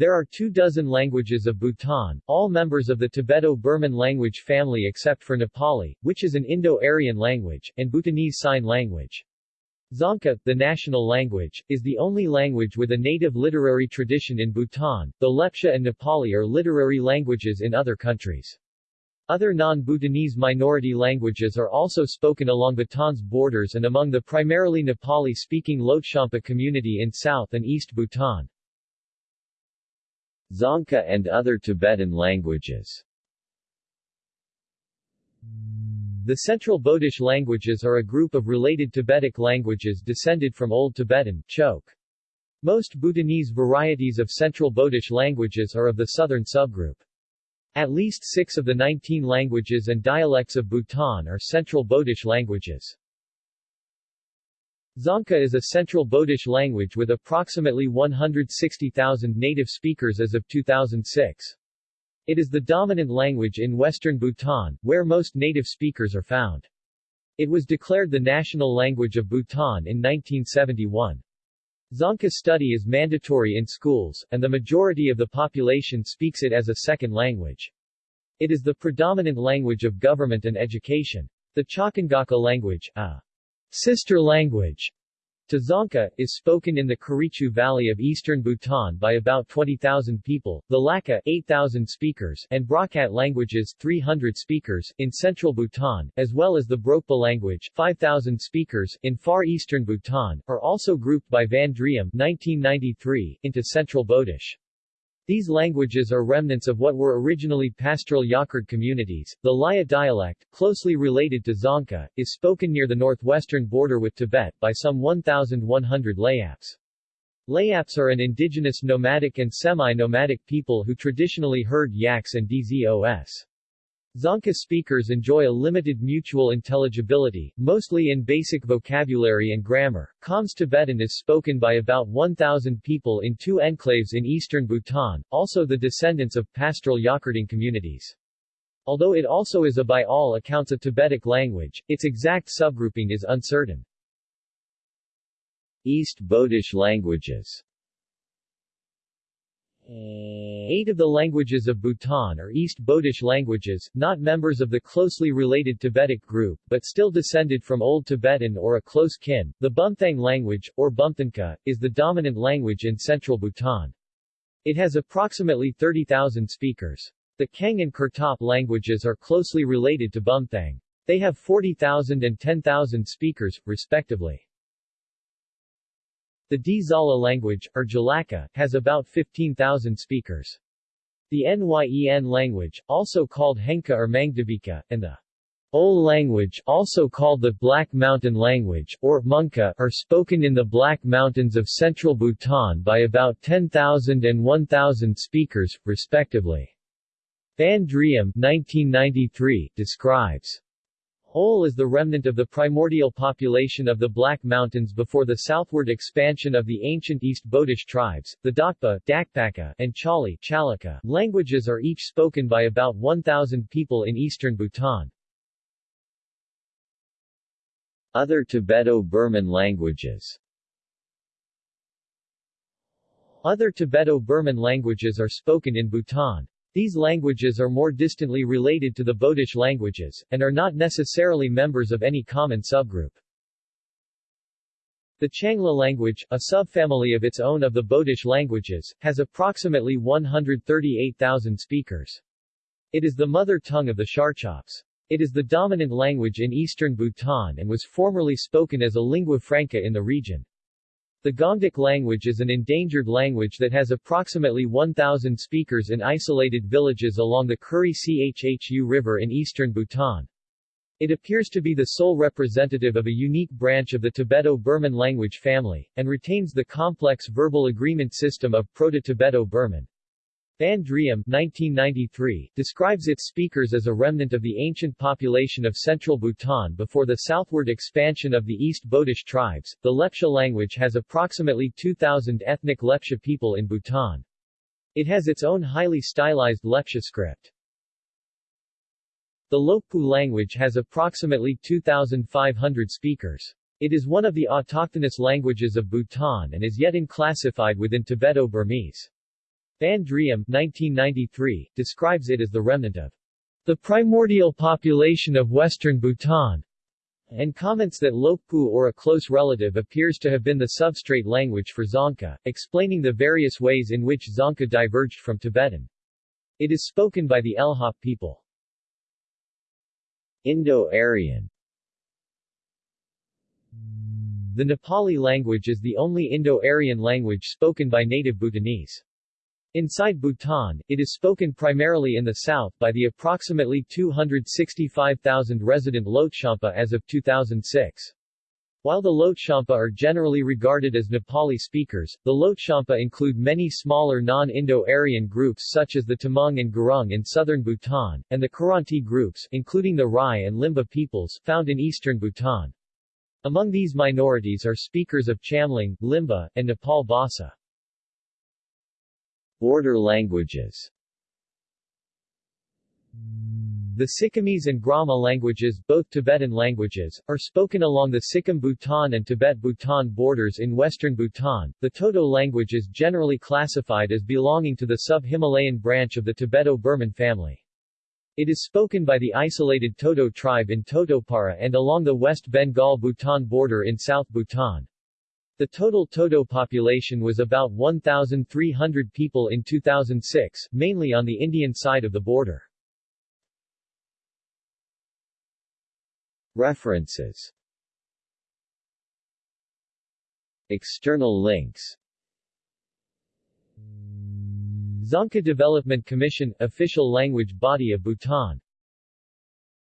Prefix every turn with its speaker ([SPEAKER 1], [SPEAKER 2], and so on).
[SPEAKER 1] There are two dozen languages of Bhutan, all members of the Tibeto-Burman language family except for Nepali, which is an Indo-Aryan language, and Bhutanese Sign Language. Dzongkha, the national language, is the only language with a native literary tradition in Bhutan, though Lepcha and Nepali are literary languages in other countries. Other non-Bhutanese minority languages are also spoken along Bhutan's borders and among the primarily Nepali-speaking Lhotshampa community in South and East Bhutan.
[SPEAKER 2] Dzongkha and other Tibetan languages
[SPEAKER 1] The Central Bodish languages are a group of related Tibetic languages descended from Old Tibetan, Chok. Most Bhutanese varieties of Central Bodish languages are of the southern subgroup. At least six of the 19 languages and dialects of Bhutan are Central Bodish languages. Dzongkha is a Central Bodish language with approximately 160,000 native speakers as of 2006. It is the dominant language in western Bhutan, where most native speakers are found. It was declared the national language of Bhutan in 1971. Dzongkha study is mandatory in schools, and the majority of the population speaks it as a second language. It is the predominant language of government and education. The Chocangacakha language, a sister language to Dzongkha, is spoken in the Kurichu Valley of eastern Bhutan by about 20,000 people, the Lakha 8,000 speakers and Brokkat languages 300 speakers in central Bhutan, as well as the Brokpa language 5,000 speakers in far eastern Bhutan, are also grouped by Van Driem 1993 into Central Bodish. These languages are remnants of what were originally pastoral yak-herding communities. The Laya dialect, closely related to Dzongkha, is spoken near the northwestern border with Tibet by some 1,100 Layaps. Layaps are an indigenous nomadic and semi-nomadic people who traditionally herd yaks and dzos. Dzongkha speakers enjoy a limited mutual intelligibility, mostly in basic vocabulary and grammar. Khams Tibetan is spoken by about 1,000 people in two enclaves in eastern Bhutan, also the descendants of pastoral yak-herding communities. Although it also is a by all accounts a Tibetic language, its exact subgrouping is uncertain.
[SPEAKER 2] East Bodish languages Eh,
[SPEAKER 1] eight of the languages of Bhutan are East Bodish languages, not members of the closely related Tibetic group, but still descended from Old Tibetan or a close kin. The Bumthang language, or Bumthangkha, is the dominant language in central Bhutan. It has approximately 30,000 speakers. The Kheng and Kurtop languages are closely related to Bumthang. They have 40,000 and 10,000 speakers, respectively. The Dzala language, or Dzalakha, has about 15,000 speakers. The Nyen language, also called Henkha or Mangdebikha, and the Ol language, also called the Black Mountain language, or Monkha, are spoken in the Black Mountains of central Bhutan by about 10,000 and 1,000 speakers, respectively. Van Driem 1993 describes Ol is the remnant of the primordial population of the Black Mountains before the southward expansion of the ancient East Bodish tribes. The Dakpa, Dakpakha, and Chali Chalikha languages are each spoken by about 1,000 people in eastern Bhutan.
[SPEAKER 2] Other Tibeto-Burman languages
[SPEAKER 1] Other Tibeto-Burman languages are spoken in Bhutan. These languages are more distantly related to the Bodish languages, and are not necessarily members of any common subgroup. The Tshangla language, a subfamily of its own of the Bodish languages, has approximately 138,000 speakers. It is the mother tongue of the Sharchops. It is the dominant language in eastern Bhutan and was formerly spoken as a lingua franca in the region. The Gongduk language is an endangered language that has approximately 1,000 speakers in isolated villages along the Kuri Chhu River in eastern Bhutan. It appears to be the sole representative of a unique branch of the Tibeto-Burman language family, and retains the complex verbal agreement system of Proto-Tibeto-Burman. Van Driem 1993, describes its speakers as a remnant of the ancient population of central Bhutan before the southward expansion of the East Bodish tribes. The Lepcha language has approximately 2,000 ethnic Lepcha people in Bhutan. It has its own highly stylized Lepcha script. The Lhokpu language has approximately 2,500 speakers. It is one of the autochthonous languages of Bhutan and is yet unclassified within Tibeto-Burmese. Van Driem 1993, describes it as the remnant of the primordial population of western Bhutan, and comments that Lhokpu or a close relative appears to have been the substrate language for Dzongkha, explaining the various ways in which Dzongkha diverged from Tibetan. It is spoken by the Elhop people.
[SPEAKER 2] Indo-Aryan
[SPEAKER 1] The Nepali language is the only Indo-Aryan language spoken by native Bhutanese. Inside Bhutan, it is spoken primarily in the south by the approximately 265,000 resident Lhotshampa as of 2006. While the Lhotshampa are generally regarded as Nepali speakers, the Lhotshampa include many smaller non-Indo-Aryan groups such as the Tamang and Gurung in southern Bhutan, and the Kiranti groups including the Rai and Limbu peoples found in eastern Bhutan. Among these minorities are speakers of Chamling, Limbu, and Nepal Bhasa.
[SPEAKER 2] Border languages
[SPEAKER 1] The Sikkimese and Groma languages, both Tibetan languages, are spoken along the Sikkim-Bhutan and Tibet-Bhutan borders in western Bhutan. The Toto language is generally classified as belonging to the sub-Himalayan branch of the Tibeto-Burman family. It is spoken by the isolated Toto tribe in Totopara and along the West Bengal-Bhutan border in South Bhutan. The total Toto population was about 1,300 people in 2006, mainly on the Indian side of the border.
[SPEAKER 2] References. External links.
[SPEAKER 1] Dzongkha Development Commission, official language body of Bhutan